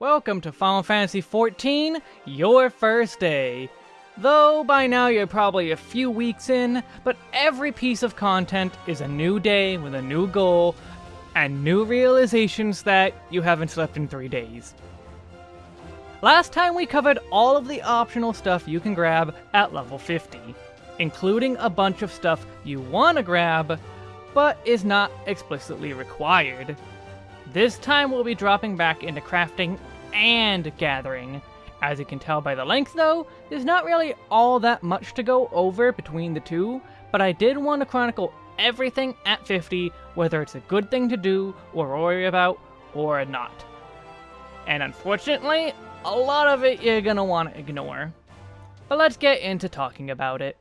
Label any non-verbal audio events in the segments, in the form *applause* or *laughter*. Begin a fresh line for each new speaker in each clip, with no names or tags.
Welcome to Final Fantasy XIV, your first day. Though by now you're probably a few weeks in, but every piece of content is a new day with a new goal and new realizations that you haven't slept in three days. Last time we covered all of the optional stuff you can grab at level 50, including a bunch of stuff you want to grab, but is not explicitly required. This time we'll be dropping back into crafting and gathering. As you can tell by the length though, there's not really all that much to go over between the two, but I did want to chronicle everything at 50, whether it's a good thing to do, or worry about, or not. And unfortunately, a lot of it you're gonna want to ignore. But let's get into talking about it.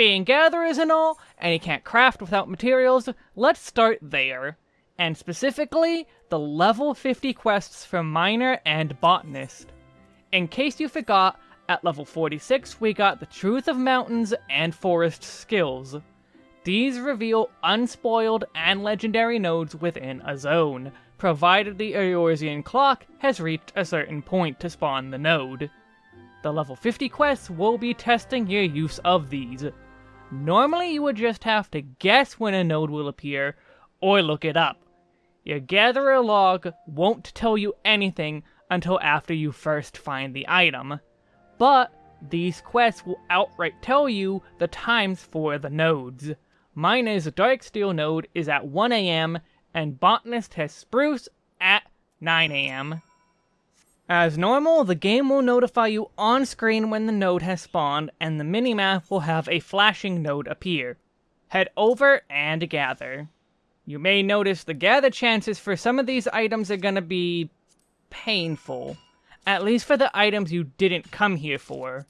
Being gatherers and all, and you can't craft without materials, let's start there and specifically the level 50 quests for Miner and Botanist. In case you forgot, at level 46 we got the Truth of Mountains and Forest skills. These reveal unspoiled and legendary nodes within a zone, provided the Eorzean clock has reached a certain point to spawn the node. The level 50 quests will be testing your use of these. Normally you would just have to guess when a node will appear, or look it up, your gatherer log won't tell you anything until after you first find the item, but these quests will outright tell you the times for the nodes. Miner's Darksteel node is at 1am, and Botanist has Spruce at 9am. As normal, the game will notify you on screen when the node has spawned, and the minimap will have a flashing node appear. Head over and gather. You may notice the gather chances for some of these items are gonna be painful. At least for the items you didn't come here for.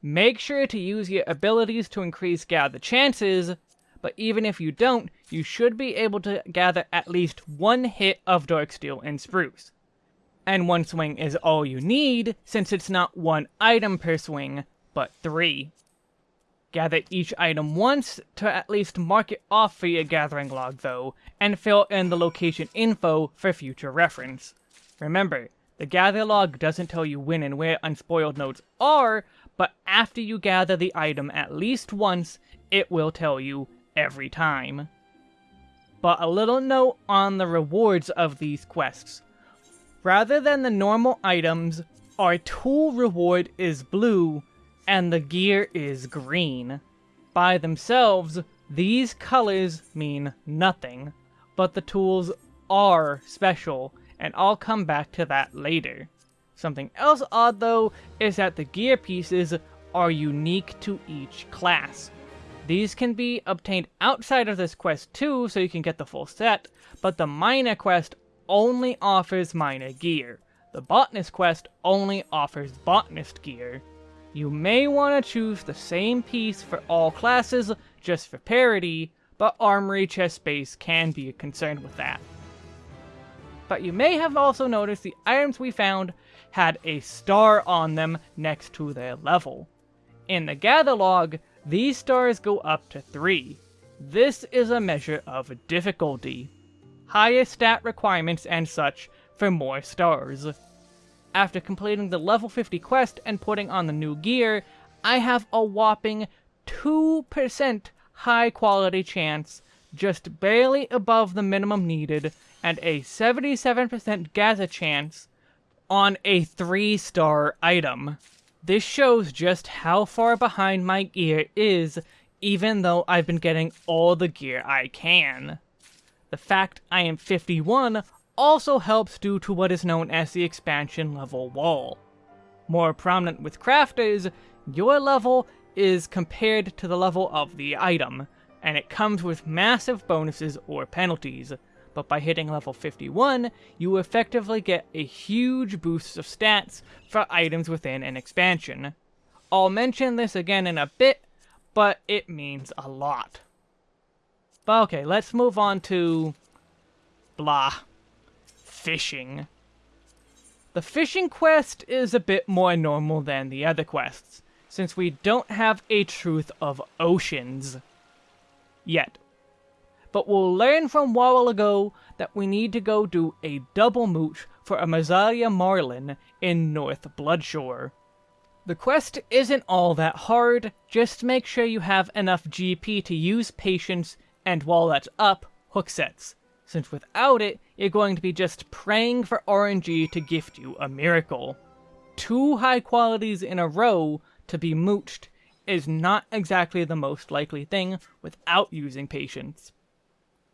Make sure to use your abilities to increase gather chances, but even if you don't, you should be able to gather at least one hit of Darksteel and Spruce. And one swing is all you need, since it's not one item per swing, but three. Gather each item once to at least mark it off for your gathering log though, and fill in the location info for future reference. Remember, the gather log doesn't tell you when and where unspoiled nodes are, but after you gather the item at least once, it will tell you every time. But a little note on the rewards of these quests. Rather than the normal items, our tool reward is blue, and the gear is green. By themselves, these colors mean nothing, but the tools are special, and I'll come back to that later. Something else odd though, is that the gear pieces are unique to each class. These can be obtained outside of this quest too, so you can get the full set, but the Miner quest only offers Miner gear. The Botanist quest only offers Botanist gear. You may want to choose the same piece for all classes, just for parity, but armory chest space can be a concern with that. But you may have also noticed the items we found had a star on them next to their level. In the gather log, these stars go up to 3. This is a measure of difficulty. Higher stat requirements and such for more stars. After completing the level 50 quest and putting on the new gear, I have a whopping 2% high quality chance, just barely above the minimum needed, and a 77% gather chance on a 3 star item. This shows just how far behind my gear is, even though I've been getting all the gear I can. The fact I am 51 also helps due to what is known as the expansion level wall. More prominent with crafters, your level is compared to the level of the item, and it comes with massive bonuses or penalties, but by hitting level 51, you effectively get a huge boost of stats for items within an expansion. I'll mention this again in a bit, but it means a lot. But okay, let's move on to... blah fishing. The fishing quest is a bit more normal than the other quests, since we don't have a truth of oceans. Yet. but we'll learn from while ago that we need to go do a double mooch for a Mazlaya Marlin in North Bloodshore. The quest isn't all that hard, just make sure you have enough GP to use Patience, and while that's up, hook sets, since without it, you're going to be just praying for RNG to gift you a miracle. Two high qualities in a row to be mooched is not exactly the most likely thing without using Patience.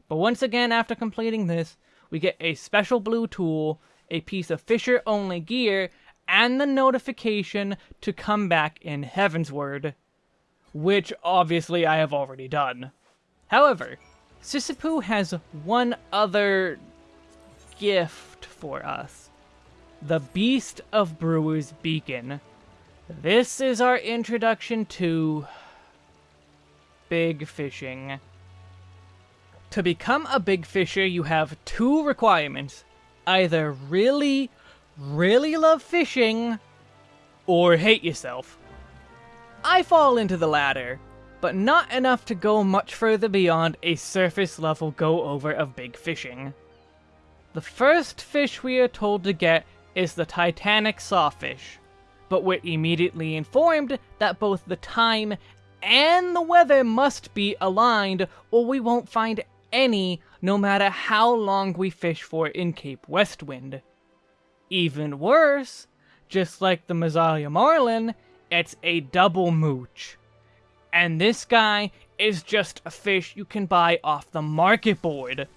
But once again, after completing this, we get a special blue tool, a piece of Fisher-only gear, and the notification to come back in Heavensward, which obviously I have already done. However, Sisipu has one other gift for us. The Beast of Brewer's Beacon. This is our introduction to... Big Fishing. To become a Big Fisher, you have two requirements. Either really, really love fishing, or hate yourself. I fall into the latter, but not enough to go much further beyond a surface level go over of big fishing. The first fish we are told to get is the Titanic Sawfish, but we're immediately informed that both the time and the weather must be aligned or we won't find any no matter how long we fish for in Cape Westwind. Even worse, just like the Mazlaya Marlin, it's a double mooch. And this guy is just a fish you can buy off the market board.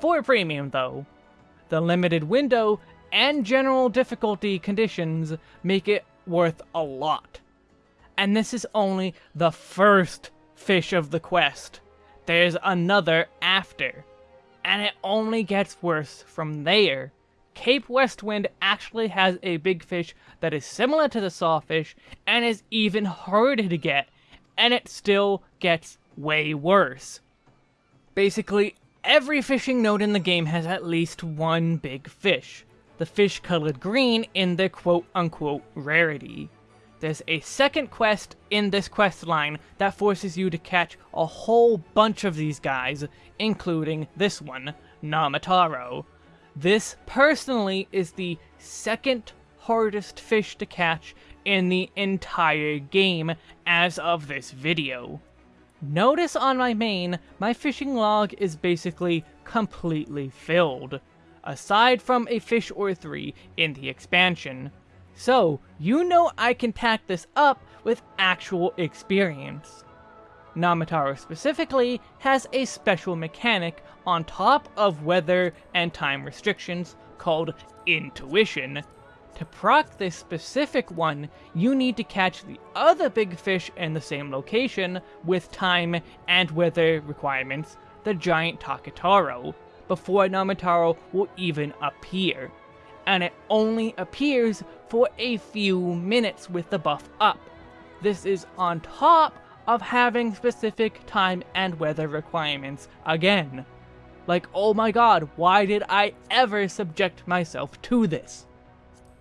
For a premium though. The limited window and general difficulty conditions make it worth a lot. And this is only the first fish of the quest. There's another after. And it only gets worse from there. Cape Westwind actually has a big fish that is similar to the sawfish and is even harder to get, and it still gets way worse. Basically, every fishing node in the game has at least one big fish, the fish colored green in the quote-unquote rarity. There's a second quest in this quest line that forces you to catch a whole bunch of these guys, including this one, Namitaro. This, personally, is the second hardest fish to catch in the entire game as of this video. Notice on my main, my fishing log is basically completely filled, aside from a fish or three in the expansion. So, you know I can pack this up with actual experience. Namitaro specifically has a special mechanic on top of weather and time restrictions called Intuition. To proc this specific one, you need to catch the other big fish in the same location with time and weather requirements, the giant Takitaro, before Namitaro will even appear. And it only appears for a few minutes with the buff up. This is on top of having specific time and weather requirements again. Like, oh my god, why did I ever subject myself to this?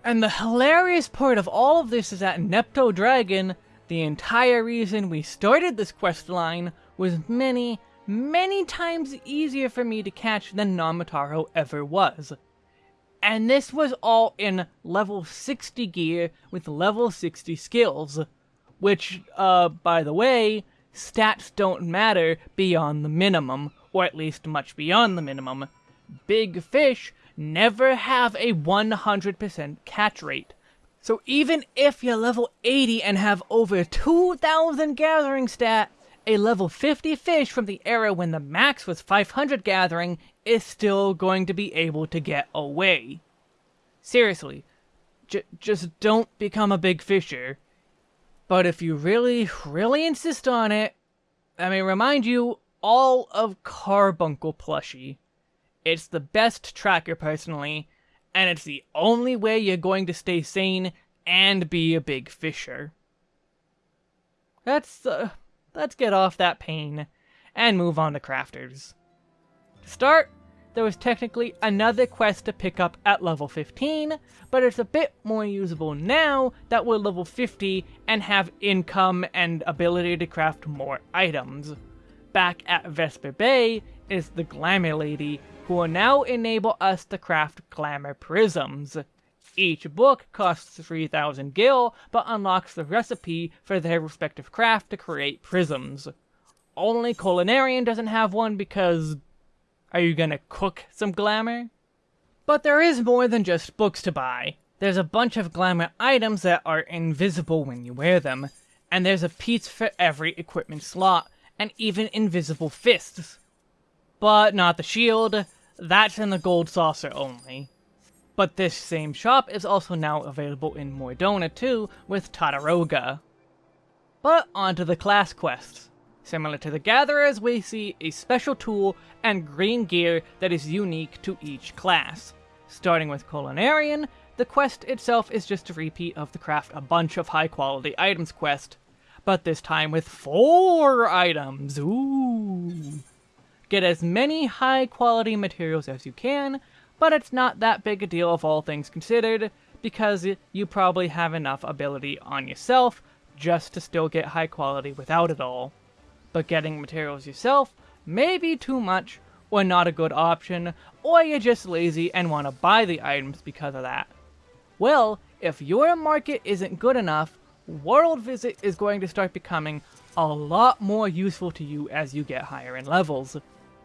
And the hilarious part of all of this is that Nepto Dragon, the entire reason we started this quest line, was many, many times easier for me to catch than Namitaro ever was. And this was all in level 60 gear with level 60 skills. Which, uh, by the way, stats don't matter beyond the minimum, or at least much beyond the minimum. Big fish never have a 100% catch rate. So even if you're level 80 and have over 2,000 gathering stat, a level 50 fish from the era when the max was 500 gathering is still going to be able to get away. Seriously, just don't become a big fisher. But if you really, really insist on it, I may remind you all of Carbuncle plushie. It's the best tracker personally, and it's the only way you're going to stay sane and be a big fisher. Let's, uh, let's get off that pain and move on to crafters. To start, there was technically another quest to pick up at level 15, but it's a bit more usable now that we're level 50 and have income and ability to craft more items. Back at Vesper Bay, is the Glamour Lady, who will now enable us to craft Glamour Prisms. Each book costs 3000 gil, but unlocks the recipe for their respective craft to create prisms. Only Culinarian doesn't have one because... Are you gonna cook some glamour? But there is more than just books to buy. There's a bunch of glamour items that are invisible when you wear them, and there's a piece for every equipment slot, and even invisible fists. But not the shield, that's in the gold saucer only. But this same shop is also now available in Mor Dhona too, with Tataroga. But onto the class quests. Similar to the Gatherers, we see a special tool and green gear that is unique to each class. Starting with Culinarian, the quest itself is just a repeat of the craft a bunch of high quality items quest, but this time with four items, ooh! Get as many high quality materials as you can, but it's not that big a deal of all things considered, because you probably have enough ability on yourself just to still get high quality without it all. But getting materials yourself may be too much, or not a good option, or you're just lazy and want to buy the items because of that. Well, if your market isn't good enough, World Visit is going to start becoming a lot more useful to you as you get higher in levels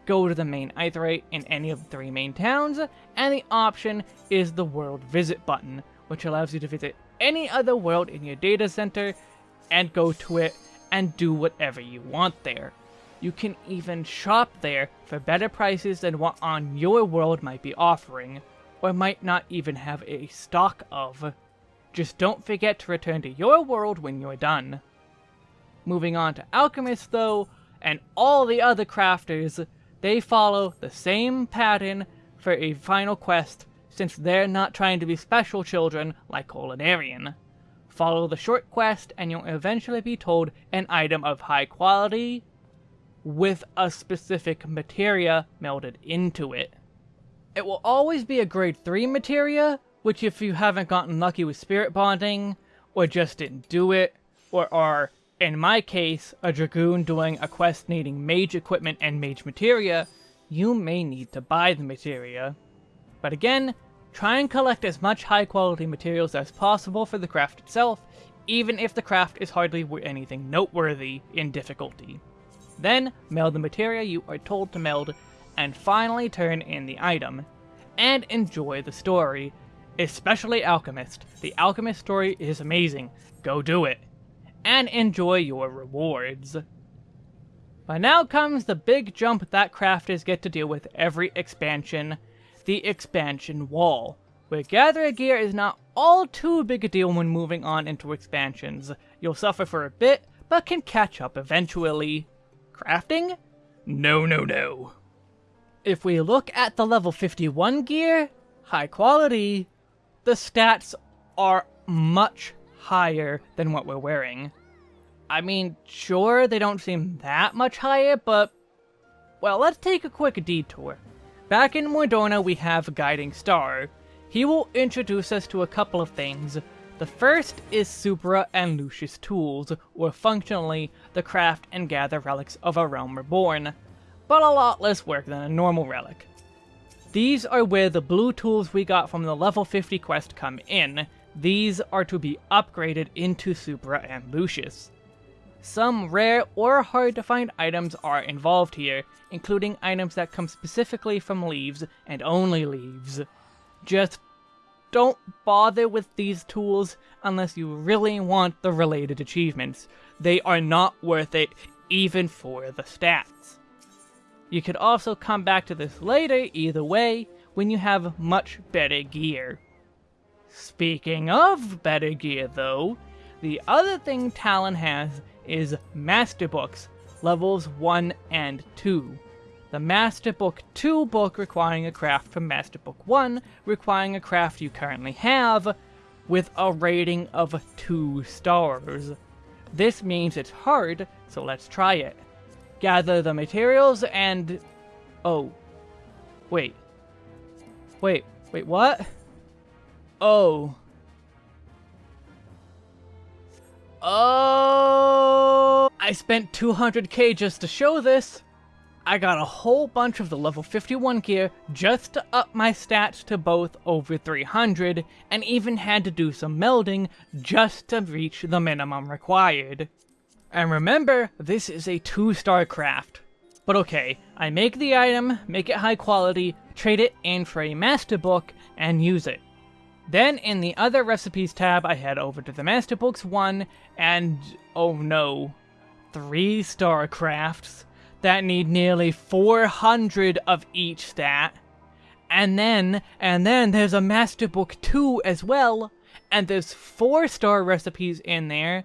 go to the main Aetheryte in any of the three main towns, and the option is the World Visit button, which allows you to visit any other world in your data center and go to it and do whatever you want there. You can even shop there for better prices than what on your world might be offering, or might not even have a stock of. Just don't forget to return to your world when you're done. Moving on to Alchemists though, and all the other crafters, they follow the same pattern for a final quest, since they're not trying to be special children like Culinarian. Follow the short quest and you'll eventually be told an item of high quality with a specific materia melded into it. It will always be a grade 3 materia, which if you haven't gotten lucky with spirit bonding, or just didn't do it, or are in my case, a Dragoon doing a quest needing mage equipment and mage materia, you may need to buy the materia. But again, try and collect as much high quality materials as possible for the craft itself, even if the craft is hardly anything noteworthy in difficulty. Then, meld the materia you are told to meld, and finally turn in the item. And enjoy the story. Especially Alchemist. The Alchemist story is amazing. Go do it and enjoy your rewards. But now comes the big jump that crafters get to deal with every expansion, the expansion wall, where gathering gear is not all too big a deal when moving on into expansions. You'll suffer for a bit, but can catch up eventually. Crafting? No, no, no. If we look at the level 51 gear, high quality, the stats are much higher than what we're wearing. I mean, sure, they don't seem that much higher, but... Well, let's take a quick detour. Back in Mor Dhona, we have Guiding Star. He will introduce us to a couple of things. The first is Supra and Lucis tools, or functionally, the craft and gather relics of a realm reborn, but a lot less work than a normal relic. These are where the blue tools we got from the level 50 quest come in, these are to be upgraded into Supra and Lucis. Some rare or hard to find items are involved here, including items that come specifically from leves and only leves. Just don't bother with these tools unless you really want the related achievements. They are not worth it, even for the stats. You could also come back to this later either way, when you have much better gear. Speaking of better gear though, the other thing Talon has is Master Books, levels 1 and 2. The Master Book 2 book requiring a craft from Master Book 1, requiring a craft you currently have, with a rating of 2 stars. This means it's hard, so let's try it. Gather the materials and... Oh. Wait. Wait, wait, what? Oh. Oh! I spent 200k just to show this. I got a whole bunch of the level 51 gear just to up my stats to both over 300, and even had to do some melding just to reach the minimum required. And remember, this is a 2-star craft. But okay, I make the item, make it high quality, trade it in for a master book, and use it. Then in the other recipes tab, I head over to the master books one, and oh no, 3-star crafts that need nearly 400 of each stat. And then, and then there's a Master Book 2 as well, and there's 4-star recipes in there,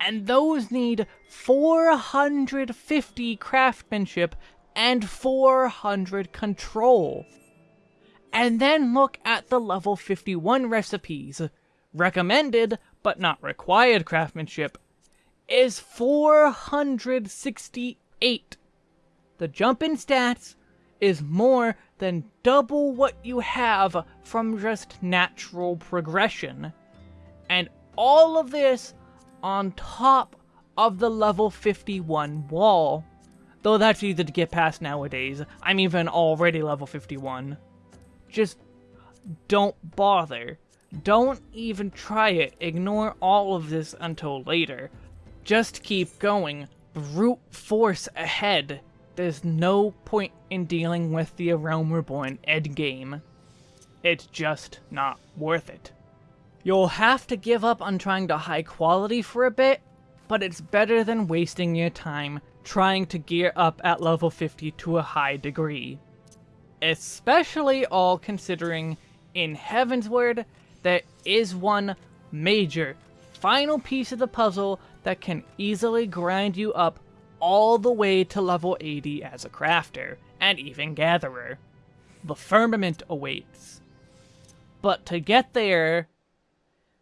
and those need 450 craftsmanship and 400 control. And then look at the level 51 recipes. Recommended, but not required craftsmanship, is 468 the jump in stats is more than double what you have from just natural progression. And all of this on top of the level 51 wall. Though that's easy to get past nowadays. I'm even already level 51. Just don't bother. Don't even try it. Ignore all of this until later. Just keep going. Brute force ahead there's no point in dealing with the Realm Reborn endgame. It's just not worth it. You'll have to give up on trying to high quality for a bit, but it's better than wasting your time trying to gear up at level 50 to a high degree. Especially all considering in Heavensward there is one major, final piece of the puzzle that can easily grind you up all the way to level 80 as a crafter, and even gatherer. The firmament awaits. But to get there,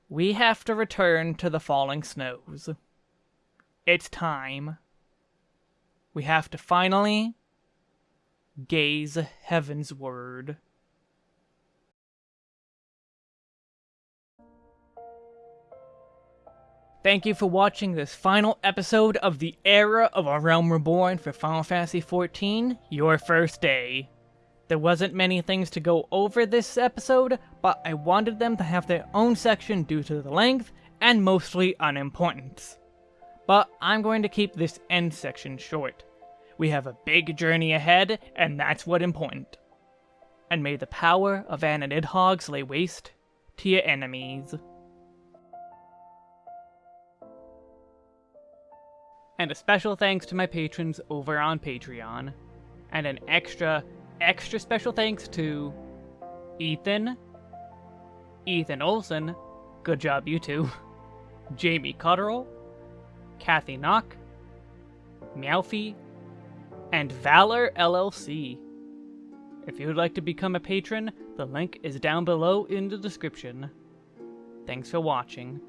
we have to return to the falling snows. It's time. We have to finally gaze heavensward. Thank you for watching this final episode of the Era of A Realm Reborn for Final Fantasy XIV, your first day. There wasn't many things to go over this episode, but I wanted them to have their own section due to the length, and mostly unimportance. But I'm going to keep this end section short. We have a big journey ahead, and that's what important. And may the power of Anna-Nidhogg lay waste to your enemies. And a special thanks to my patrons over on Patreon. And an extra, extra special thanks to Ethan, Ethan Olson, good job you two, *laughs* Jamie Cotterill, Kathy Knock, Meowfie, and Valor LLC. If you would like to become a patron, the link is down below in the description. Thanks for watching.